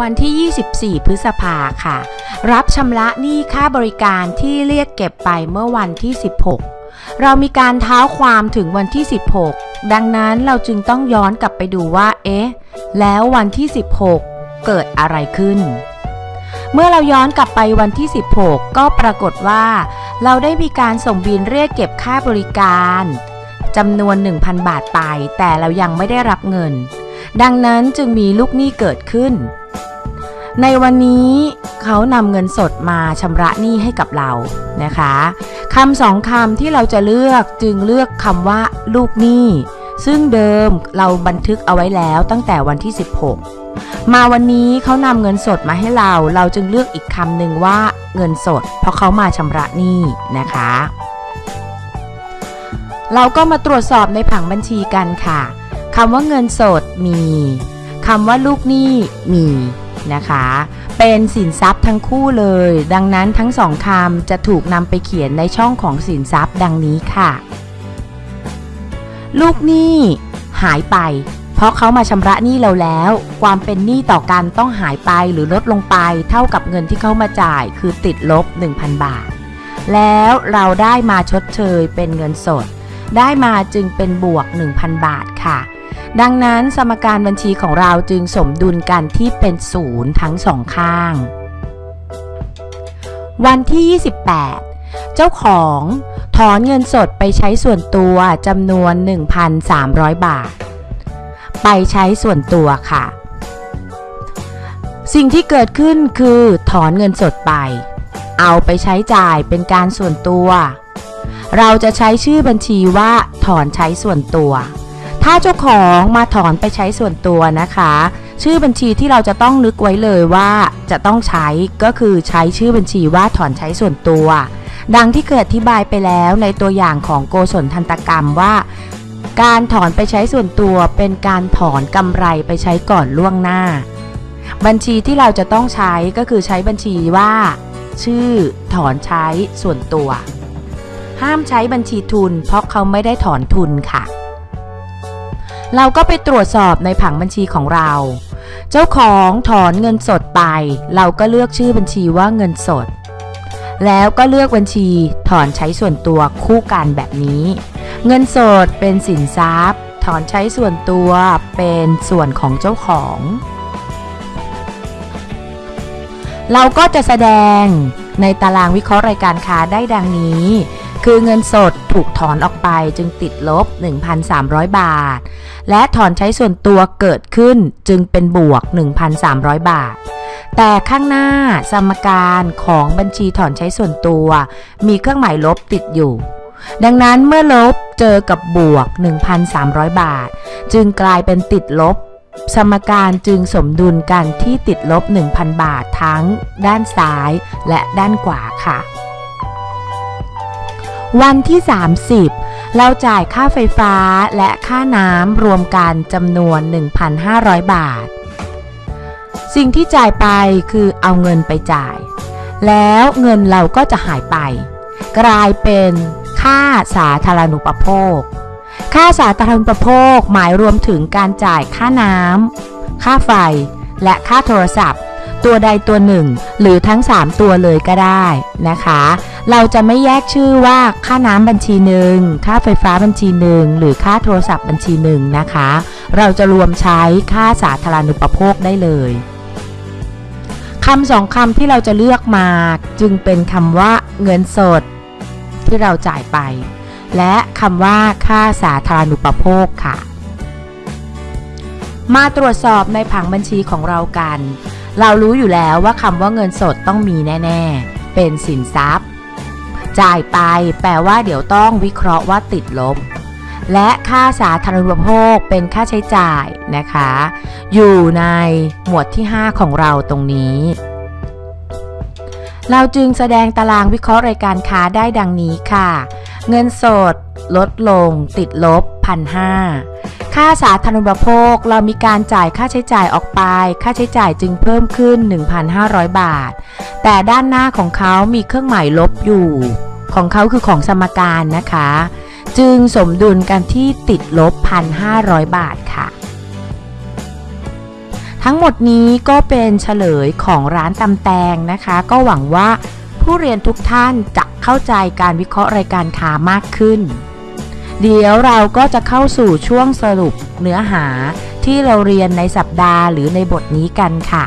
วันที่ 24 พฤษภาค่ะ รับชำระหนี้ค่าบริการที่เรียกเก็บไปเมื่อวันที่ 16 เรามีการเท้าความถึงวันที่ 16 ดังนั้นเราจึงต้องย้อนกลับไปดูว่า เอ๊ะ แล้ววันที่ 16 เกิดอะไรขึ้น เมื่อเราย้อนกลับไปวันที่ 16 ก็ปรากฏว่า เราได้มีการส่งบินเรียกเก็บค่าบริการจำนวน 1,000 บาทไป แต่เรายังไม่ได้รับเงิน ดังนั้นจึงมีลูกหนี้เกิดขึ้น ในวันนี้เขานำเงินสดมาชำระหนี้ให้กับเรานะคะคำสองคำที่เราจะเลือกจึงเลือกคำว่า ลูกหนี้ ซึ่งเดิมเราบันทึกเอาไว้แล้วตั้งแต่วันที่ 16 มาวันนี้เขานำเงินสดมาให้เรา เราจึงเลือกอีกคำหนึ่งว่าเงินสด เพราะเขามาชำระหนี้นะคะ เราก็มาตรวจสอบในผังบัญชีกันค่ะคำว่าเงินสดมี คำว่าลูกหนี้มีนะคะ เป็นสินทรัพย์ทั้งคู่เลย ดังนั้นทั้งสองคำจะถูกนำไปเขียนในช่องของสินทรัพย์ดังนี้ค่ะ ลูกหนี้หายไป เพราะเขามาชำระหนี้เราแล้ว ความเป็นหนี้ต่อกันต้องหายไปหรือลดลงไป เท่ากับเงินที่เขามาจ่ายคือติดลบ 1,000 บาท แล้วเราได้มาชดเชยเป็นเงินสด ได้มาจึงเป็นบวก 1,000 บาทค่ะ ดังนั้นสมการบัญชีของเราจึงสมดุลกันที่เป็นศูนย์ทั้งสองข้าง วันที่ 28 เจ้าของถอนเงินสดไปใช้ส่วนตัวจำนวน 1,300 บาท ไปใช้ส่วนตัวค่ะ สิ่งที่เกิดขึ้นคือถอนเงินสดไป เอาไปใช้จ่ายเป็นการส่วนตัว เราจะใช้ชื่อบัญชีว่าถอนใช้ส่วนตัว ถ้าเจ้าของมาถอนไปใช้ส่วนตัวนะคะ ชื่อบัญชีที่เราจะต้องนึกไว้เลยว่าจะต้องใช้ก็คือใช้ชื่อบัญชีว่าถอนใช้ส่วนตัว ดังที่เคยอธิบายไปแล้วในตัวอย่างของโกศลทันตกรรมว่า การถอนไปใช้ส่วนตัวเป็นการถอนกำไรไปใช้ก่อนล่วงหน้า บัญชีที่เราจะต้องใช้ก็คือใช้บัญชีว่า ชื่อ ถอนใช้ส่วนตัว ห้ามใช้บัญชีทุน เพราะเขาไม่ได้ถอนทุนค่ะ เราก็ไปตรวจสอบในผังบัญชีของเรา เจ้าของถอนเงินสดไป เราก็เลือกชื่อบัญชีว่าเงินสด แล้วก็เลือกบัญชีถอนใช้ส่วนตัวคู่กันแบบนี้ เงินสดเป็นสินทรัพย์ ถอนใช้ส่วนตัวเป็นส่วนของเจ้าของ เราก็จะแสดงในตารางวิเคราะห์รายการค้าได้ดังนี้ คือเงินสดถูกถอนออกไปจึงติดลบ 1,300 บาท และถอนใช้ส่วนตัวเกิดขึ้นจึงเป็นบวก 1,300 บาท แต่ข้างหน้าสมการของบัญชีถอนใช้ส่วนตัว มีเครื่องหมายลบติดอยู่ ดังนั้นเมื่อลบเจอกับบวก 1,300 บาท จึงกลายเป็นติดลบ สมการจึงสมดุลกันที่ติดลบ 1,000 บาททั้งด้านซ้ายและด้านขวาค่ะ วันที่ 30 เราจ่ายค่าไฟฟ้าและค่าน้ำรวมกันจำนวน 1,500 บาท สิ่งที่จ่ายไปคือเอาเงินไปจ่าย แล้วเงินเราก็จะหายไป กลายเป็นค่าสาธารณูปโภค ค่าสาธารณูปโภคหมายรวมถึงการจ่ายค่าน้ำค่าไฟ และค่าโทรศัพท์ ตัวใดตัวหนึ่ง หรือทั้ง 3 ตัวเลยก็ได้นะคะ เราจะไม่แยกชื่อว่าค่าน้ำบัญชีหนึ่งค่าไฟฟ้าบัญชีหนึ่งหรือค่าโทรศัพท์บัญชีหนึ่งนะคะ เราจะรวมใช้ค่าสาธารณูปโภคได้เลยคำสองคำที่เราจะเลือกมาจึงเป็นคำว่าเงินสดที่เราจ่ายไป และคำว่าค่าสาธารณูปโภคค่ะ มาตรวจสอบในผังบัญชีของเรากัน เรารู้อยู่แล้วว่าคำว่าเงินสดต้องมีแน่ ๆ เป็นสินทรัพย์ จ่ายไปแปลว่าเดี๋ยวต้องวิเคราะห์ว่าติดลบ และค่าสาธารณูปโภคเป็นค่าใช้จ่ายนะคะ อยู่ในหมวดที่ 5 ของเราตรงนี้ เราจึงแสดงตารางวิเคราะห์รายการค้าได้ดังนี้ค่ะ เงินสด ลดลง ติดลบพันห้า ค่าสาธารณูปโภคเรามีการจ่ายค่าใช้จ่ายออกไป ค่าใช้จ่ายจึงเพิ่มขึ้น 1,500 บาท แต่ด้านหน้าของเขามีเครื่องหมายลบอยู่ ของเขาคือของสมการนะคะ จึงสมดุลกันที่ติดลบ 1,500 บาทค่ะ ทั้งหมดนี้ก็เป็นเฉลยของร้านตำแตงนะคะ ก็หวังว่าผู้เรียนทุกท่านจะเข้าใจการวิเคราะห์รายการค้ามากขึ้น เดี๋ยวเราก็จะเข้าสู่ช่วงสรุปเนื้อหาที่เราเรียนในสัปดาห์หรือในบทนี้กันค่ะ